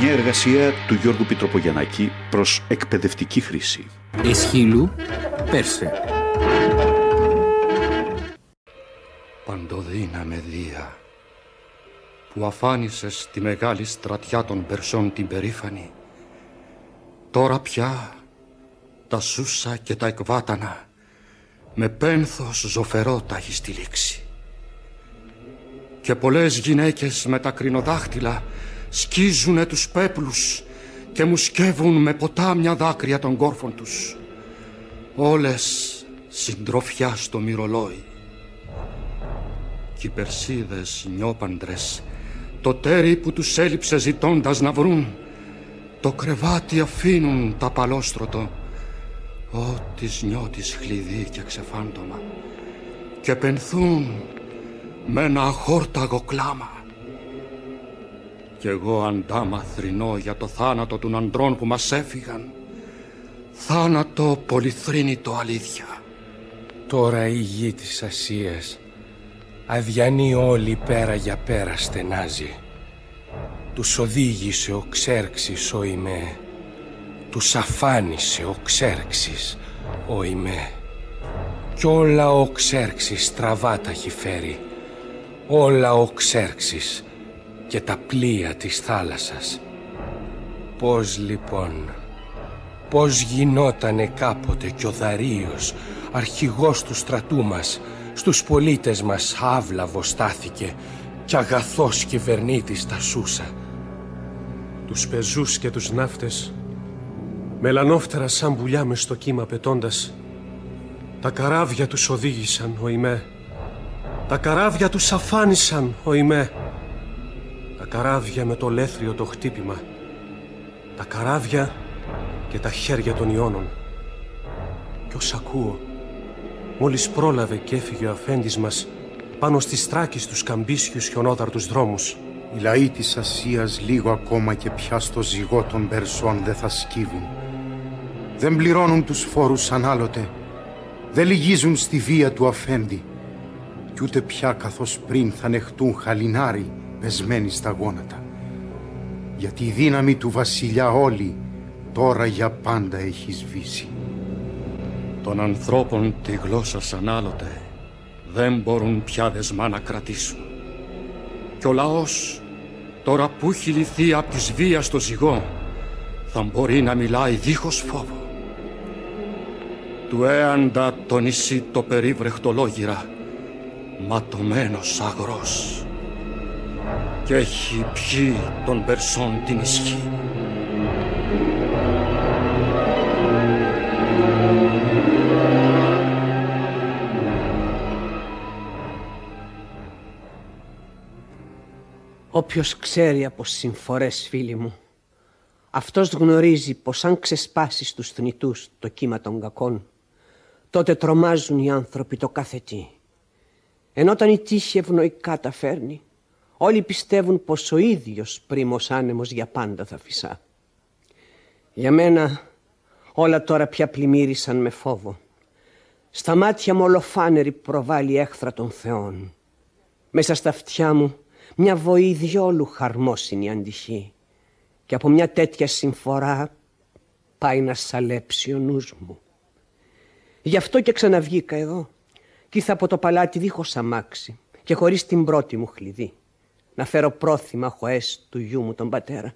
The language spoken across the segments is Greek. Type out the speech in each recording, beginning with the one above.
Μια εργασία του Γιώργου Πιτροπογιαννάκη προς εκπαιδευτική χρήση. Εσχύλου, Πέρσε. Παντοδύναμε Δία, που αφάνισες τη μεγάλη στρατιά των Περσών την περήφανη, τώρα πια τα Σούσα και τα Εκβάτανα με πένθος ζωφερό τα έχει στηλίξει. Και πολλές γυναίκες με τα κρινοδάχτυλα σκίζουνε τους πέπλους και μου σκεύουν με ποτάμια δάκρυα των κόρφων τους. Όλες συντροφιά στο μυρολόι. Κι οι Περσίδες νιόπαντρες το τέρι που τους έλειψε ζητώντας να βρουν το κρεβάτι αφήνουν τα παλόστρωτο Ω της νιώτης χλειδί και ξεφάντωμα και πενθούν με ένα αχόρταγο κλάμα. Κι εγώ αντάμα θρηνώ για το θάνατο των αντρών που μας έφυγαν. Θάνατο πολυθρύνητο αλήθεια. Τώρα η γη της Ασίας αδιανή όλη πέρα για πέρα στενάζει. Τους οδήγησε ο Ξέρξης ο Ιμέ τους αφάνισε ο Ξέρξης, ο Ιμέ. Κι όλα ο Ξέρξης στραβά τα έχει φέρει. Όλα ο Ξέρξης και τα πλοία της θάλασσας. Πώς λοιπόν, πώς γινότανε κάποτε κι ο Δαρίος, αρχηγός του στρατού μας, στους πολίτες μας άβλαβο στάθηκε κι αγαθός κυβερνήτης τα σούσα. Τους πεζούς και τους ναύτες Μελανόφτερα σαν πουλιά μες στο κύμα πετώντας Τα καράβια τους οδήγησαν ο Ιμέ Τα καράβια τους αφάνισαν ο Ιμέ Τα καράβια με το λέθριο το χτύπημα. Τα καράβια και τα χέρια των Ιώνων. Κι ως ακούω Μόλις πρόλαβε και έφυγε ο αφέντης μας Πάνω στις στράκες τους καμπίσιους χιονόδαρτους δρόμους. Οι λαοί της Ασίας λίγο ακόμα και πια στο ζυγό των Περσών δεν θα σκύβουν. Δεν πληρώνουν τους φόρους σαν άλλοτε, δεν λυγίζουν στη βία του αφέντη. Κι ούτε πια καθώς πριν θα νεχτούν χαλινάρι πεσμένοι στα γόνατα. Γιατί η δύναμη του βασιλιά όλη τώρα για πάντα έχει σβήσει. Των ανθρώπων τη γλώσσα σαν άλλοτε δεν μπορούν πια δεσμά να κρατήσουν. Κι ο λαός τώρα που έχει λυθεί από της βίας στο ζυγό θα μπορεί να μιλάει δίχως φόβο του έαντα το νησί το περίβρεχτο λόγυρα, ματωμένος αγρός και έχει πιει τον Περσόν την ισχύ. Όποιος ξέρει από συμφορές φίλοι μου, αυτός γνωρίζει πως αν ξεσπάσεις στους θνητούς το κύμα των κακών, τότε τρομάζουν οι άνθρωποι το κάθε τι. Ενώ όταν η τύχη ευνοϊκά τα φέρνει, όλοι πιστεύουν πως ο ίδιος πρίμος άνεμος για πάντα θα φυσά. Για μένα όλα τώρα πια πλημμύρισαν με φόβο. Στα μάτια μου ολοφάνερη προβάλλει έχθρα των θεών. Μέσα στα αυτιά μου μια βοή διόλου χαρμόσυνη αντυχή. Και από μια τέτοια συμφορά πάει να σαλέψει ο νους μου. Γι' αυτό και ξαναβγήκα εδώ. Κι ήρθα από το παλάτι δίχως αμάξι και χωρίς την πρώτη μου χλειδί. Να φέρω πρόθυμα χωές του γιού μου τον πατέρα.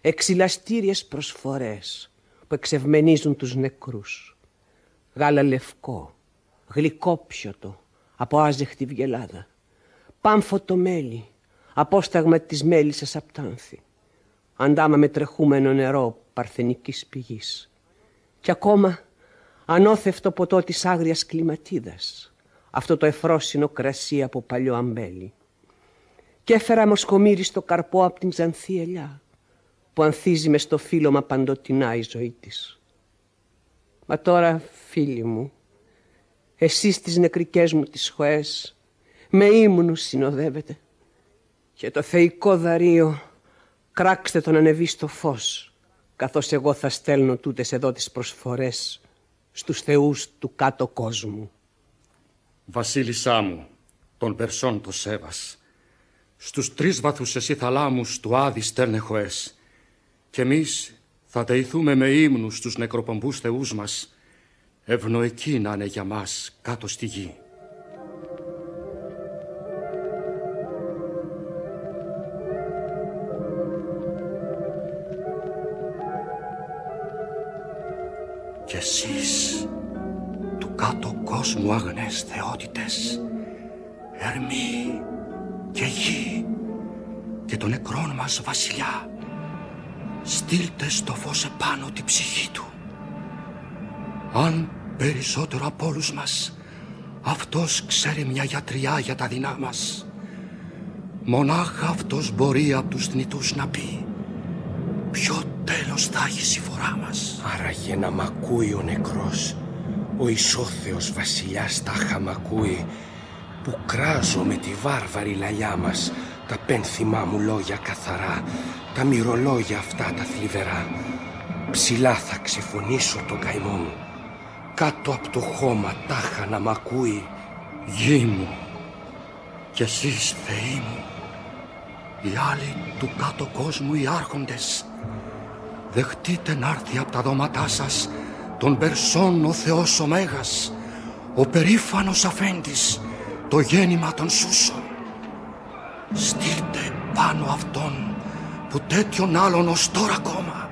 Εξυλαστήριες προσφορές που εξευμενίζουν τους νεκρούς. Γάλα λευκό, γλυκό πιωτο, από άζεχτη βγελάδα. Πάμφωτο μέλι, απόσταγμα της μέλισσας απτάνθη. Αντάμα με τρεχούμενο νερό παρθενικής πηγής. Κι ακόμα ανώθευτο ποτό της άγριας κλιματίδας, αυτό το εφρόσινο κρασί από παλιό αμπέλι. Και έφερα μοσχομύριστο καρπό από την ξανθή ελιά, που ανθίζει μες στο φύλλωμα παντοτινά η ζωή της. Μα τώρα, φίλοι μου, εσείς τις νεκρικές μου τις χωές, με ύμνους συνοδεύετε και το θεϊκό δαρείο κράξτε τον ανεβεί στο φως, καθώς εγώ θα στέλνω τούτες εδώ τις προσφορές στους θεούς του κάτω κόσμου. Βασίλισσά μου, τον Περσόν το Σέβας, στους τρεις βαθούς εσύ θαλάμους του Άδη στέλνεχοες και εμείς θα δεηθούμε με ύμνους στους νεκροπομπούς θεούς μας ευνοϊκοί να είναι για μας κάτω στη γη. Κι εσείς του κάτω κόσμου αγνές θεότητες Ερμή και γη και τον νεκρόν μας βασιλιά στείλτε στο φως επάνω την ψυχή του. Αν περισσότερο από όλους μας αυτός ξέρει μια γιατριά για τα δεινά μας. Μονάχα αυτός μπορεί από τους θνητούς να πει ποιο τέλος θα έχει η φορά μας; Άραγε να μ' ακούει ο νεκρός ο ισόθεος βασιλιάς τα μ' ακούει που κράζω με τη βάρβαρη λαλιά μας. Τα πένθυμά μου λόγια καθαρά τα μυρολόγια αυτά τα θλιβερά. Ψηλά θα ξεφωνήσω τον καημό μου. Κάτω από το χώμα τάχα να μ' ακούει. Γη μου κι εσείς θεοί μου οι άλλοι του κάτω κόσμου οι άρχοντες δεχτείτε να έρθει από τα δώματά σας τον Περσόν ο Θεός ο Μέγας ο περήφανος αφέντης το γέννημα των Σούσων. Στείλτε πάνω αυτόν που τέτοιον άλλον ως τώρα ακόμα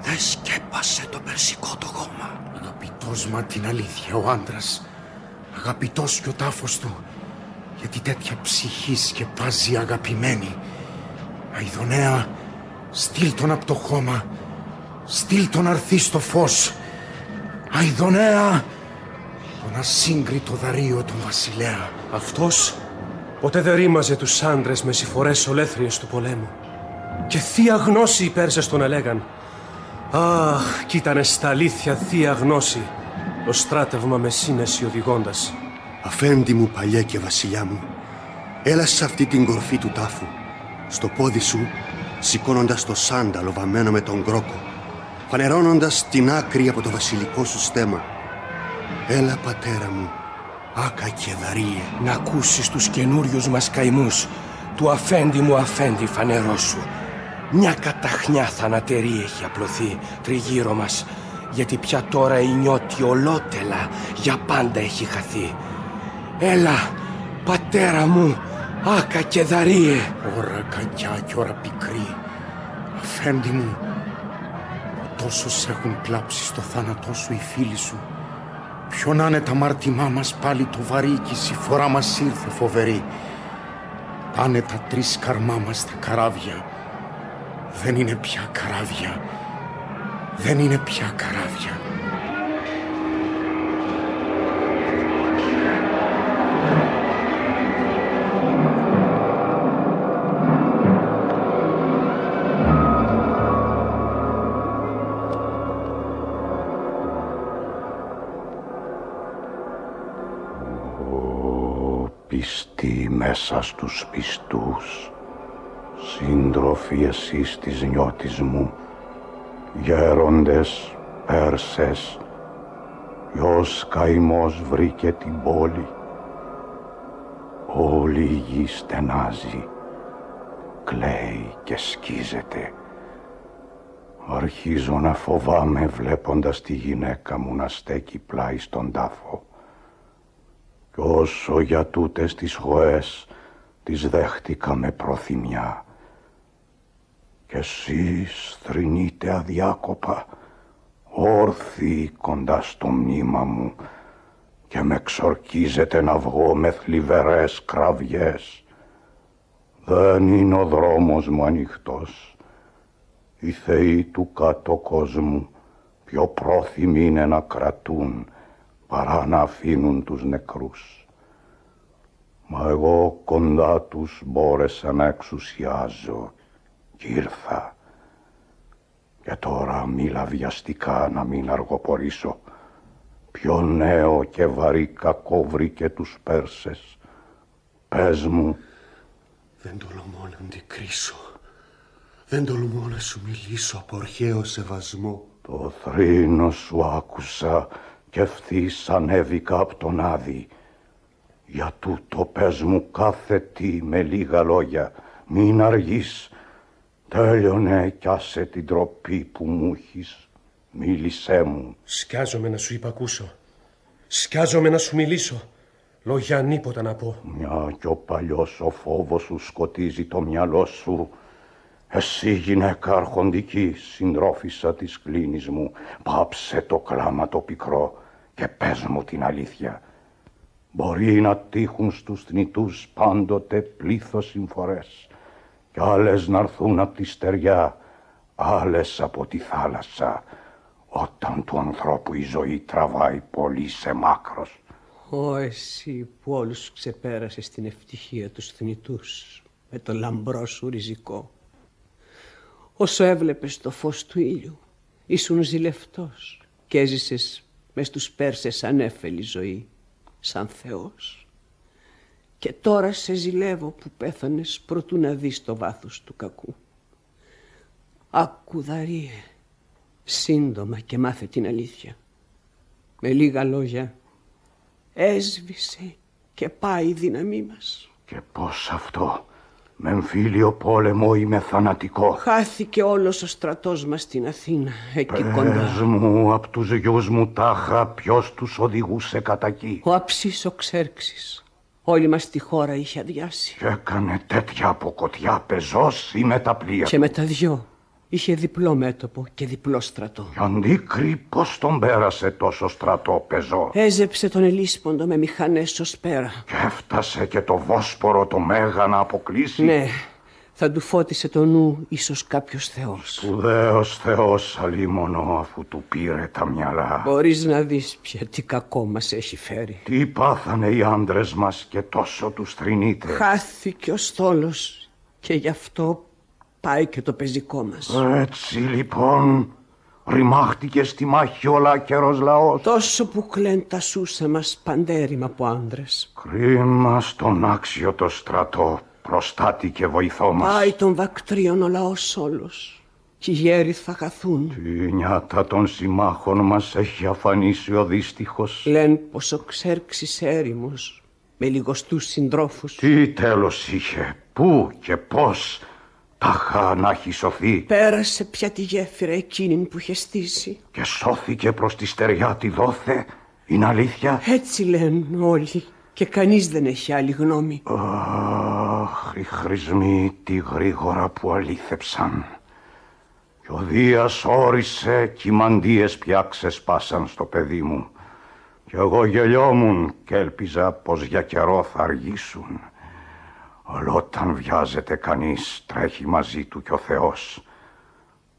δεν σκέπασε το περσικό το χώμα. Αγαπητός μα την αλήθεια ο άντρας, αγαπητός και ο τάφος του, γιατί τέτοια ψυχή σκεπάζει αγαπημένη. Αιδονέα, στείλ τον από το χώμα, στείλ τον αρθεί στο φως. Αιδονέα, τον ασύγκριτο δαρείο τον βασιλέα. Αυτός ποτέ δεν ρήμαζε τους άντρες με συφορές ολέθριες του πολέμου. Και θεία γνώση οι Πέρσες τον ελέγαν. Αχ, κι ήτανε στα αλήθεια θεία γνώση το στράτευμα με σύνεση οδηγώντας. Αφέντη μου παλιέ και βασιλιά μου, έλα σε αυτή την κορφή του τάφου. Στο πόδι σου, σηκώνοντας το σάνταλο βαμμένο με τον κρόκο, φανερώνοντας την άκρη από το βασιλικό σου στέμα. Έλα πατέρα μου, άκα και δαρίε. να ακούσεις τους καινούριους μας καημούς του αφέντη μου αφέντη φανερό σου μια καταχνιά θανατερή έχει απλωθεί τριγύρω μας γιατί πια τώρα η νιώτη ολότελα για πάντα έχει χαθεί Έλα πατέρα μου άκα και δαρίε Ώρα κακιά και ώρα πικρή. Αφέντη μου, τόσους έχουν κλάψει στο θάνατό σου οι φίλοι σου. Ποιο να είναι τα μάρτυμά μας πάλι το βαρύ και η συμφορά μας ήρθε φοβερή. Πάνε τα τρεις καρμά μας τα καράβια. Δεν είναι πια καράβια. Δεν είναι πια καράβια. Πιστοί μέσα στους πιστούς, σύντροφοι εσείς της νιώτης μου, γέροντες, Πέρσες, ποιος καημός βρήκε την πόλη, όλη η γη στενάζει, κλαίει και σκίζεται. Αρχίζω να φοβάμαι βλέποντας τη γυναίκα μου να στέκει πλάι στον τάφο. Κι όσο για τούτες τις χωές τις δέχτηκα με προθυμιά. Κι εσείς θρυνείτε αδιάκοπα, όρθιοι κοντά στο μνήμα μου και με ξορκίζετε να βγω με θλιβερές κραυγές. Δεν είναι ο δρόμος μου ανοιχτός. Οι θεοί του κάτω κόσμου πιο πρόθυμοι είναι να κρατούν παρά να αφήνουν τους νεκρούς. Μα εγώ κοντά τους μπόρεσα να εξουσιάζω και ήρθα. Και τώρα μίλα βιαστικά να μην αργοπορήσω. Πιο νέο και βαρύ κακό βρήκε τους Πέρσες. Πες μου, Δεν τολμώ να αντικρίσω. Δεν τολμώ να σου μιλήσω από αρχαίο σεβασμό. το θρήνο σου άκουσα και ευθύς ανέβηκα από τον Άδη. Για τούτο πες μου κάθε τι με λίγα λόγια. Μην αργείς. Τέλειωνε κι άσε την τροπή που μου έχεις. Μίλησέ μου. Σκιάζομαι να σου υπακούσω. Σκιάζομαι να σου μιλήσω. Λόγια ανίποτα να πω. Μια κι ο παλιός ο φόβος σου σκοτίζει το μυαλό σου. Εσύ γυναίκα αρχοντική, συντρόφισσα της κλίνης μου, πάψε το κλάμα το πικρό και πες μου την αλήθεια. Μπορεί να τύχουν στους θνητούς πάντοτε πλήθος συμφορές κι άλλες να έρθουν από τη στεριά, άλλες από τη θάλασσα, όταν του ανθρώπου η ζωή τραβάει πολύ σε μάκρος. Ω εσύ που όλους ξεπέρασες την ευτυχία τους θνητούς με το λαμπρό σου ριζικό. Όσο έβλεπες το φως του ήλιου, ήσουν ζηλευτός και έζησες μες στους Πέρσες ανέφελη ζωή, σαν Θεός. Και τώρα σε ζηλεύω που πέθανες προτού να δεις το βάθος του κακού. Άκου Δαρίε, σύντομα και μάθε την αλήθεια. Με λίγα λόγια, έσβησε και πάει η δύναμή μας. Και πώς αυτό, με εμφύλιο πόλεμο ή με θανατικό. Χάθηκε όλος ο στρατός μας στην Αθήνα, εκεί Πες κοντά. μου απ' τους γιους μου τάχα ποιος τους οδηγούσε κατά εκεί; Ο αψής ο Ξέρξης. Όλη μας τη χώρα είχε αδειάσει. Και έκανε τέτοια αποκοτιά πεζός ή με τα πλοία. Και με τα δυο. Είχε διπλό μέτωπο και διπλό στρατό. Και αντίκρι πώς τον πέρασε τόσο στρατό πεζό; Έζεψε τον Ελίσποντο με μηχανές ως πέρα. Και έφτασε και το Βόσπορο το Μέγα να αποκλείσει; Ναι, θα του φώτισε το νου ίσως κάποιος θεός. Σπουδαίος Θεός αλίμονο αφού του πήρε τα μυαλά. Μπορείς να δεις πια τι κακό μας έχει φέρει. Τι πάθανε οι άντρες μας και τόσο τους θρυνείτε. Χάθηκε ο στόλος και γι' αυτό πάει και το πεζικό μας. Έτσι λοιπόν ρημάχτηκε στη μάχη ο λάκερος λαός. Τόσο που κλαίν τα σούσα μας παντέρημα από άντρες. Κρίμα στον άξιο το στρατό προστάτη και βοηθό μας. Πάει των βακτρίων ο λαός όλος. Κι οι γέροι θα χαθούν. Η νιάτα των συμμάχων μας έχει αφανίσει ο δύστιχος. Λένε πως ο Ξέρξης έρημος με λιγοστούς συντρόφους. Τι τέλος είχε, πού και πώς τάχα να έχει σωθεί Πέρασε πια τη γέφυρα εκείνη που είχε στήσει. και σώθηκε προς τη στεριά τη δόθε. Είναι αλήθεια; Έτσι λένε όλοι και κανείς δεν έχει άλλη γνώμη. Αχ, οι χρησμοί τι γρήγορα που αλήθεψαν. Και ο Δίας όρισε κι οι μαντίες πια ξεσπάσαν στο παιδί μου. Κι εγώ γελιόμουν και έλπιζα πως για καιρό θα αργήσουν. Αλλά όταν βιάζεται κανείς τρέχει μαζί του κι ο Θεός.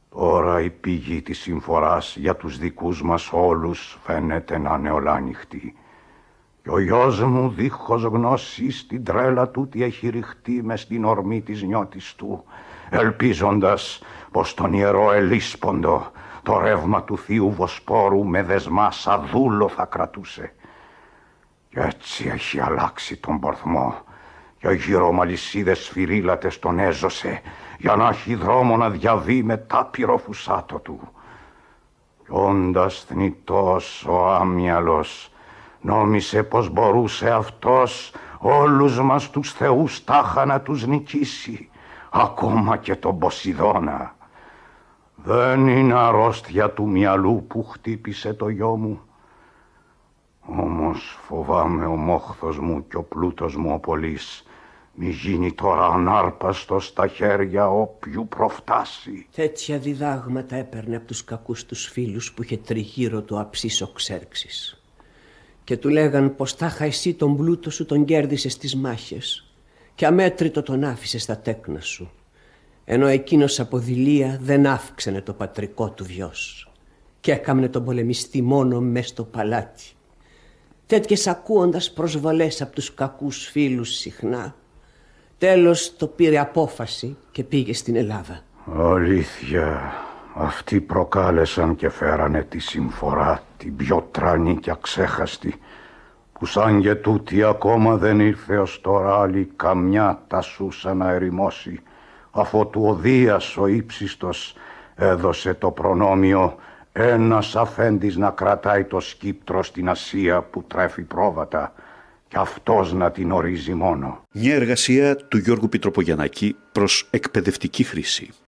Τώρα η πηγή της συμφοράς για τους δικούς μας όλους φαίνεται να είναι ολάνυχτη. Και ο γιος μου δίχως γνώση στην τρέλα του τι έχει ρηχτεί με στην ορμή της νιώτης του, ελπίζοντας πως τον ιερό Ελίσποντο το ρεύμα του θείου Βοσπόρου με δεσμά σαν δούλο θα κρατούσε. Κι έτσι έχει αλλάξει τον πορθμό και γύρω μαλισίδες σφυρίλατες τον έζωσε για να έχει δρόμο να διαβεί με τάπειρο φουσάτο του. Κι όντας θνητός ο άμυαλος νόμισε πως μπορούσε αυτός όλους μας τους θεούς τάχα να τους νικήσει, ακόμα και τον Ποσειδώνα. Δεν είναι αρρώστια του μυαλού που χτύπησε το γιο μου. Όμως φοβάμαι ο μόχθος μου και ο πλούτος μου ο πολύς μη γίνει τώρα ανάρπαστος στα χέρια όποιου προφτάσει. Τέτοια διδάγματα έπαιρνε από τους κακούς τους φίλους που είχε τριγύρω του αψής ο Ξέρξης. Και του λέγαν πως τάχα εσύ τον πλούτο σου τον κέρδισες στις μάχες και αμέτρητο τον άφησες στα τέκνα σου. Ενώ εκείνος από δειλία δεν αύξαινε το πατρικό του βιός και έκαμνε τον πολεμιστή μόνο μες στο παλάτι. Τέτοιες ακούοντας προσβολές από τους κακούς φίλους συχνά Τέλος το πήρε απόφαση και πήγε στην Ελλάδα. Αλήθεια, αυτοί προκάλεσαν και φέρανε τη συμφορά, την πιο τρανή και αξέχαστη, που σαν και τούτη ακόμα δεν ήρθε ως τώρα άλλη καμιά τα σούσα να ερημώσει, αφού του ο Δίας ο ύψιστος έδωσε το προνόμιο ένας αφέντης να κρατάει το σκύπτρο στην Ασία που τρέφει πρόβατα κι αυτός να την ορίζει μόνο. Μια εργασία του Γιώργου Πιτροπογιαννάκη προς εκπαιδευτική χρήση.